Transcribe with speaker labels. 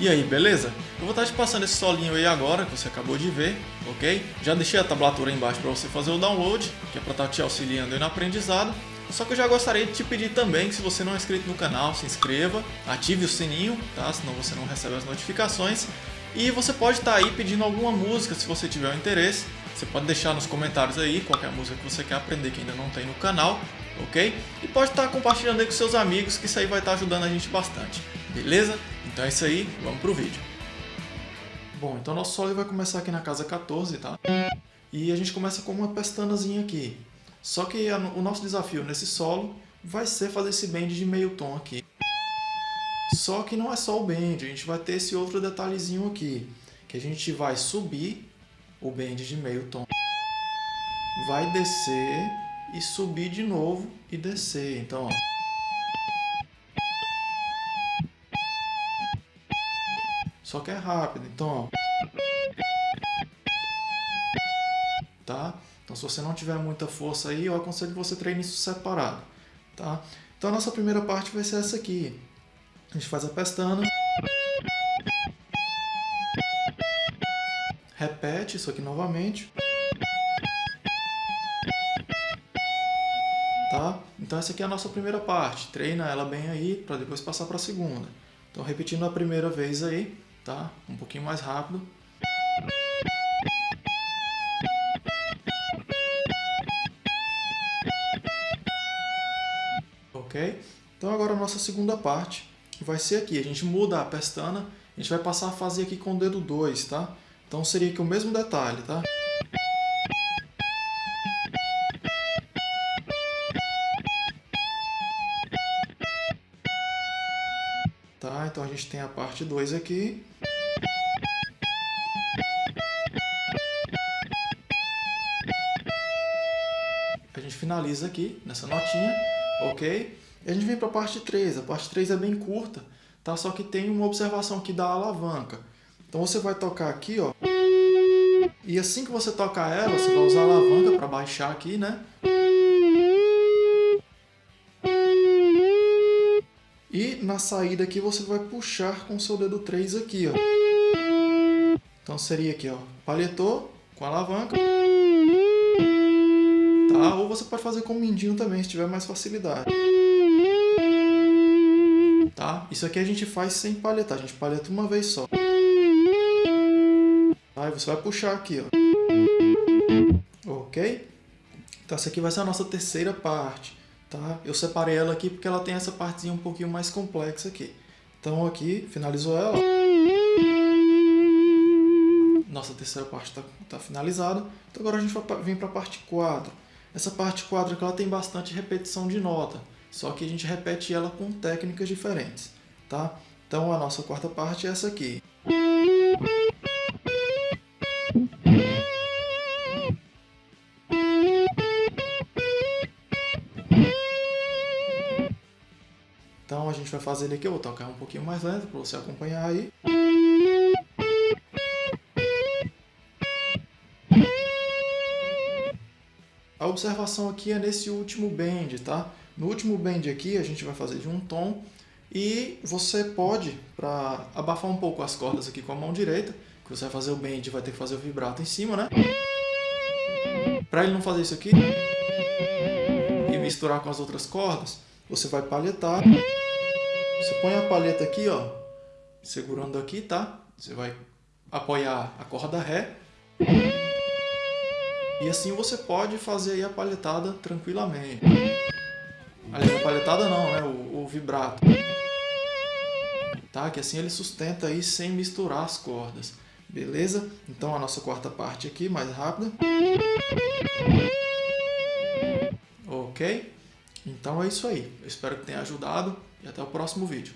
Speaker 1: E aí, beleza? Eu vou estar te passando esse solinho aí agora, que você acabou de ver, ok? Já deixei a tablatura aí embaixo para você fazer o download, que é para estar te auxiliando aí no aprendizado. Só que eu já gostaria de te pedir também que se você não é inscrito no canal, se inscreva, ative o sininho, tá? Senão você não recebe as notificações. E você pode estar aí pedindo alguma música se você tiver um interesse. Você pode deixar nos comentários aí qualquer música que você quer aprender que ainda não tem no canal, ok? E pode estar compartilhando aí com seus amigos que isso aí vai estar ajudando a gente bastante, beleza? Então é isso aí, vamos pro vídeo. Bom, então nosso solo vai começar aqui na casa 14, tá? E a gente começa com uma pestanazinha aqui. Só que o nosso desafio nesse solo vai ser fazer esse bend de meio tom aqui. Só que não é só o bend, a gente vai ter esse outro detalhezinho aqui, que a gente vai subir o bend de meio tom, vai descer e subir de novo e descer. Então, ó. Só que é rápido, então, ó. Tá? Então, se você não tiver muita força aí, eu aconselho que você treine isso separado, tá? Então, a nossa primeira parte vai ser essa aqui. A gente faz a pestana. Repete isso aqui novamente. Tá? Então, essa aqui é a nossa primeira parte. Treina ela bem aí, para depois passar para a segunda. Então, repetindo a primeira vez aí, tá? Um pouquinho mais rápido. Ok? Então agora a nossa segunda parte vai ser aqui. A gente muda a pestana, a gente vai passar a fazer aqui com o dedo 2, tá? Então seria aqui o mesmo detalhe, tá? Tá, então a gente tem a parte 2 aqui. A gente finaliza aqui nessa notinha, ok? E a gente vem para a parte 3. A parte 3 é bem curta, tá? Só que tem uma observação aqui da alavanca. Então você vai tocar aqui, ó. E assim que você tocar ela, você vai usar a alavanca para baixar aqui, né? E na saída aqui você vai puxar com o seu dedo 3 aqui, ó. Então seria aqui, ó, palhetou com a alavanca. Tá? Ou você pode fazer com o mindinho também, se tiver mais facilidade. Tá? Isso aqui a gente faz sem palhetar, a gente palheta uma vez só. Aí você vai puxar aqui, ó. Ok? Então essa aqui vai ser a nossa terceira parte. Tá? Eu separei ela aqui porque ela tem essa partezinha um pouquinho mais complexa aqui. Então aqui, finalizou ela. Nossa terceira parte está tá finalizada. Então agora a gente vai vir para a parte 4. Essa parte 4 aqui ela tem bastante repetição de nota. Só que a gente repete ela com técnicas diferentes. Tá? Então a nossa quarta parte é essa aqui. Gente vai fazer aqui, eu vou tocar um pouquinho mais lento para você acompanhar aí. A observação aqui é nesse último bend, tá? No último bend aqui a gente vai fazer de um tom e você pode, para abafar um pouco as cordas aqui com a mão direita, que você vai fazer o bend vai ter que fazer o vibrato em cima, né? Para ele não fazer isso aqui e misturar com as outras cordas, você vai palhetar. Você põe a palheta aqui, ó, segurando aqui, tá? Você vai apoiar a corda Ré. E assim você pode fazer aí a palhetada tranquilamente. Aliás, a palhetada não, né? O, o vibrato. Tá? Que assim ele sustenta aí sem misturar as cordas. Beleza? Então a nossa quarta parte aqui, mais rápida. Ok? Então é isso aí. Eu espero que tenha ajudado e até o próximo vídeo.